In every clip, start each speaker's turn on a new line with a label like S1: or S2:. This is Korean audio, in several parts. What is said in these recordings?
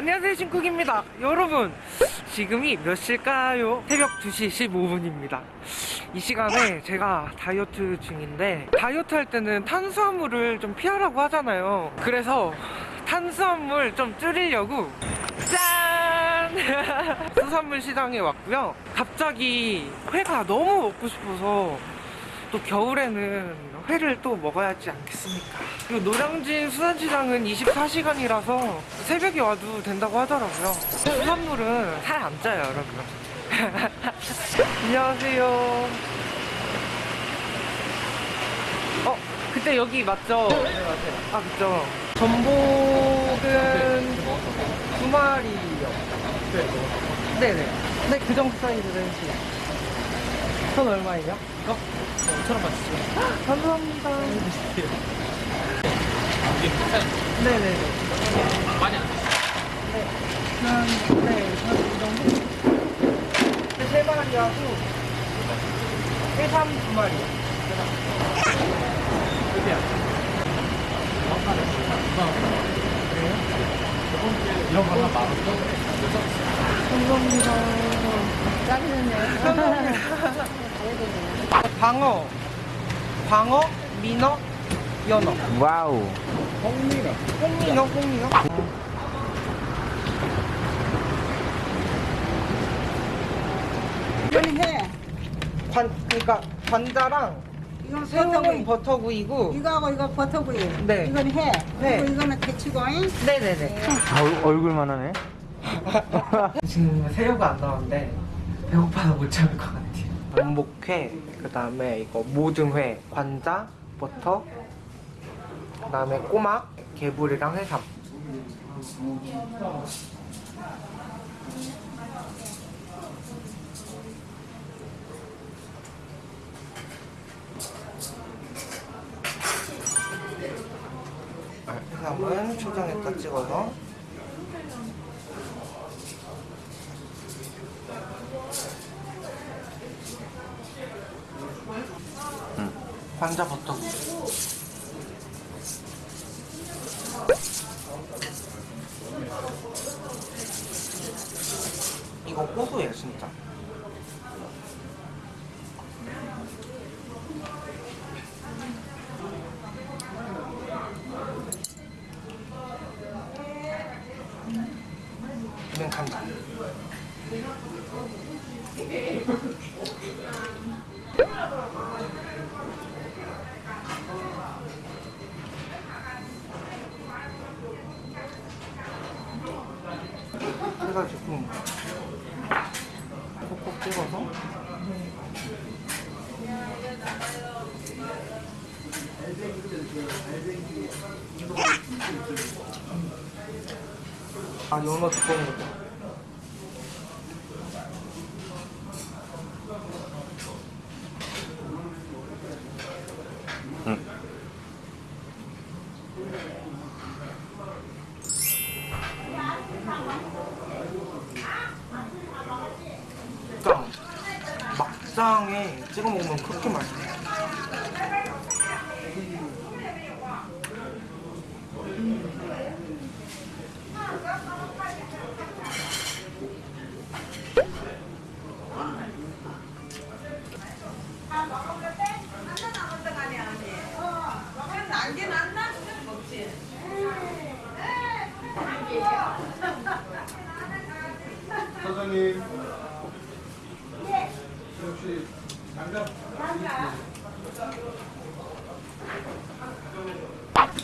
S1: 안녕하세요 신쿡입니다 여러분 지금이 몇 시일까요? 새벽 2시 15분입니다 이 시간에 제가 다이어트 중인데 다이어트 할 때는 탄수화물을 좀 피하라고 하잖아요 그래서 탄수화물 좀 줄이려고 짠! 수산물 시장에 왔고요 갑자기 회가 너무 먹고 싶어서 또 겨울에는 회를 또 먹어야지 않겠습니까? 그리고 노량진 수산시장은 24시간이라서 새벽에 와도 된다고 하더라고요. 수산물은 살안 쪄요, 여러분. 안녕하세요. 어, 그때 여기 맞죠? 네, 맞아요. 아, 그죠. 전복은 두 마리요. 네네. 네, 그 정도 해주세요. 전 얼마예요?
S2: 이거? 5천원 받으시죠?
S1: 감사합니다.
S2: 이게 비싼
S1: 네네네.
S2: 많이 안?
S1: 네. 한, 네, 한이 정도? 세 마리 하고, 해삼 두 마리.
S2: 여기야. 정확하게 그래요? 이런 거 하나 만 원?
S1: 감사합니다. 방어, 광어, 민어, 연어.
S3: 와우.
S1: 홍민어. 홍민어, 홍민어.
S4: 이거는 해.
S1: 관, 그러니까 관자랑
S4: 이건
S1: 새우는
S4: 버터구이.
S1: 버터구이고.
S4: 이거하고 이거 버터구이.
S1: 네.
S4: 이건 해.
S1: 네.
S4: 그리고 이거는 대치고잉.
S1: 네네네.
S3: 아, 얼, 얼굴만 하네.
S1: 지금 새우가 안 나왔는데 배고파서 못 참을 전복회, 그 다음에 이거 모듬회, 관자, 버터, 그 다음에 꼬막, 개불이랑 해삼. 해삼은 초장에다 찍어서 관자 버터. 이거 고소해요 진짜. 이건 간장. 해가지고 콕콕 찍어서? 아 연어 두꺼운 거죠
S3: 응.
S1: 막장 막장에 찍어 먹으면 그렇게 맛있어요
S5: 사장님 혹시 장갑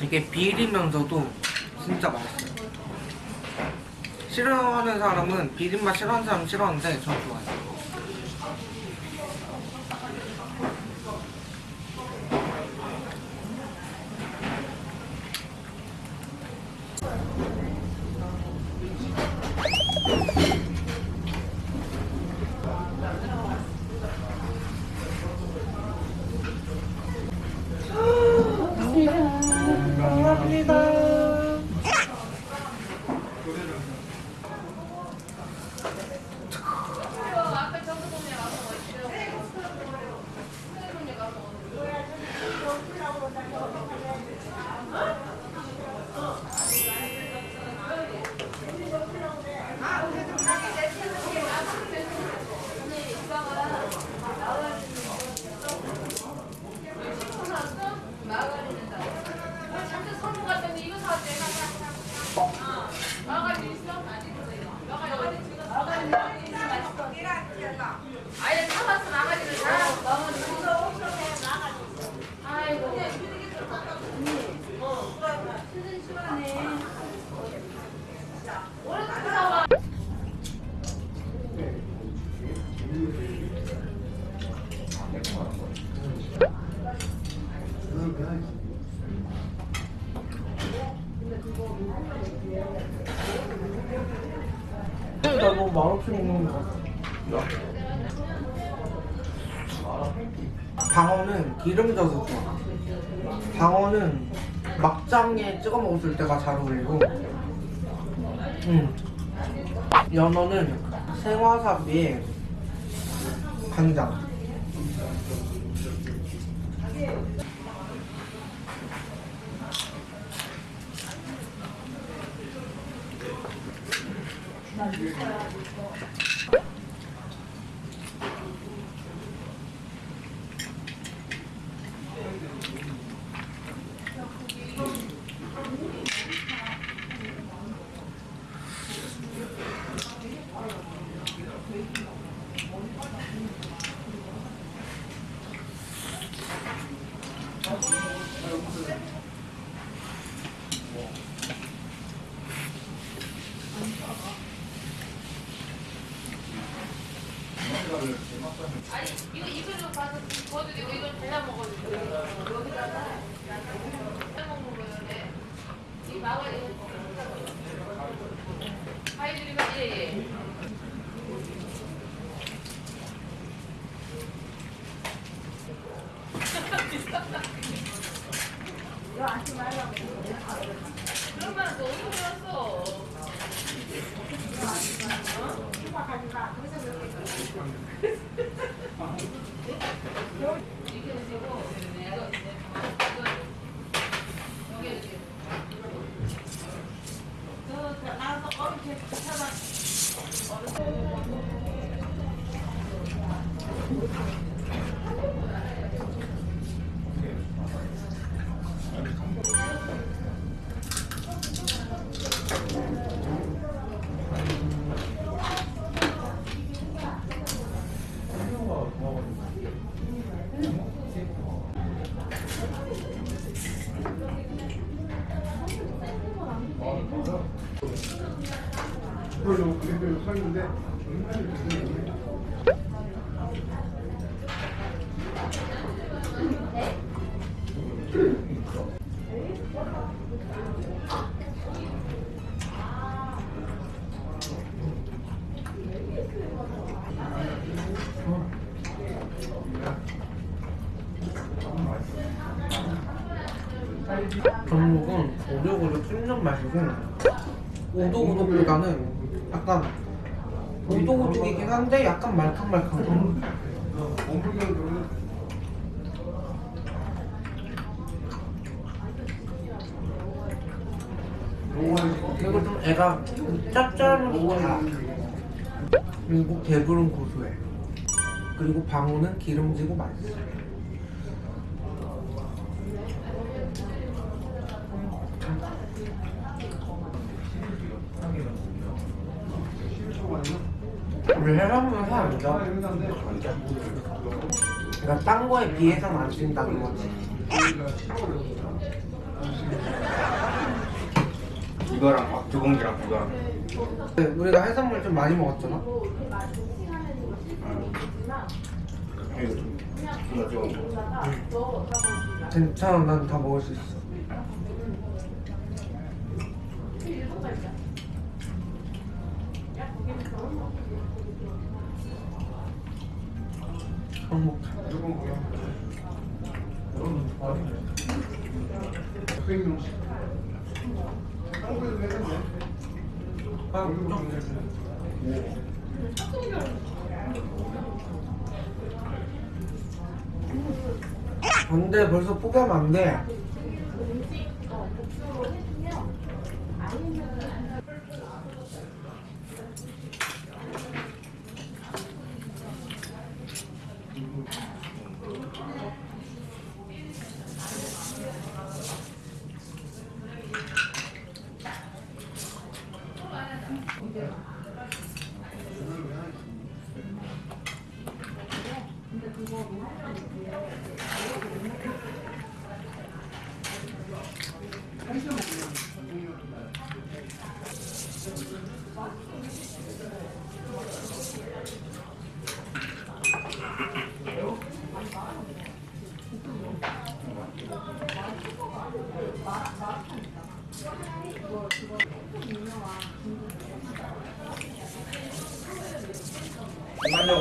S1: 이게 비리면서도 진짜 맛있어요. 싫어하는 사람은 비린맛 싫어하는 사람 은 싫어하는데 전 좋아해요 감사합니다. 나 너무 말없이 먹는 거 같아. 방어는 기름져서 좋아. 방어는 막장에 찍어 먹었을 때가 잘 어울리고, 음. 연어는 생와사비에 간장.
S3: 那 아니 이거 이거를 봐서 되고. 이걸 먹어도 되고 여기다가 잘라 먹는 이거 아이들이가 예예 그런 말은 너 어디서 배웠어?
S5: 그걸로 그대로 서있
S1: 전복은 오독오독 씹는 맛이고 오독오독보다는 약간 오독오독이긴 한데 약간 말캉말캉한
S5: 원불경으로는
S1: 그리고 좀 애가 짭짤하면서 다. 그리고 개불은 고소해 그리고 방어는 기름지고 맛있어 우리 해산물은 살안 쪄. 그러니까 딴 거에 비해서는 안 찐다는 거지.
S6: 이거랑 밥두 공기랑 그거랑
S1: 네, 우리가 해산물 좀 많이 먹었잖아?
S6: 이거 좀
S1: 괜찮아 난 다 먹을 수 있어 안돼 벌써 포기하면 안돼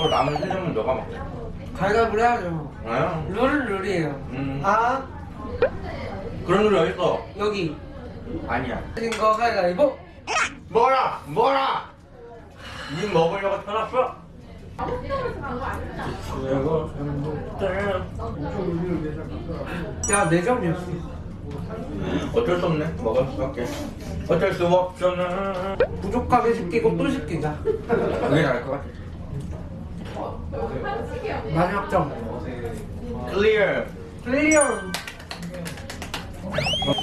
S6: 일반적으로 남은 세 점은 너가 먹자.
S1: 갈갑을 해야죠.
S6: 아,
S1: 룰은 룰이에요.
S6: 음.
S1: 아
S6: 그런 룰이 어딨어?
S1: 여기
S6: 아니야.
S1: 하신 거 가위바위보.
S6: 뭐라! 뭐라! 니 먹으려고 태어났어?
S1: 야, 네 점이었어.
S6: 어쩔 수 없네. 먹을 수밖에. 어쩔 수 없잖아.
S1: 부족하게 시키고 또 시키자.
S6: 그게 나을 것 같아.
S1: 마지막 점.
S6: Clear.
S1: Clear.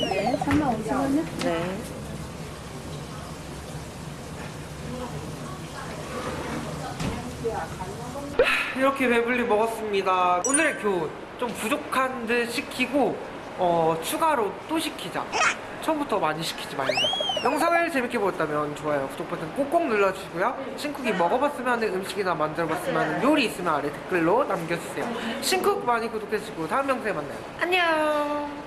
S4: 네, 3만 5천 원요?
S1: 네. 이렇게 배불리 먹었습니다. 오늘의 교훈 좀 부족한 듯 시키고 어, 추가로 또 시키자. 처음부터 많이 시키지 말자. 영상을 재밌게 보셨다면 좋아요, 구독 버튼 꼭꼭 눌러주시고요. 신쿡이 먹어봤으면 하는 음식이나 만들어봤으면 하는 요리 있으면 아래 댓글로 남겨주세요. 신쿡 많이 구독해주시고 다음 영상에 만나요. 안녕.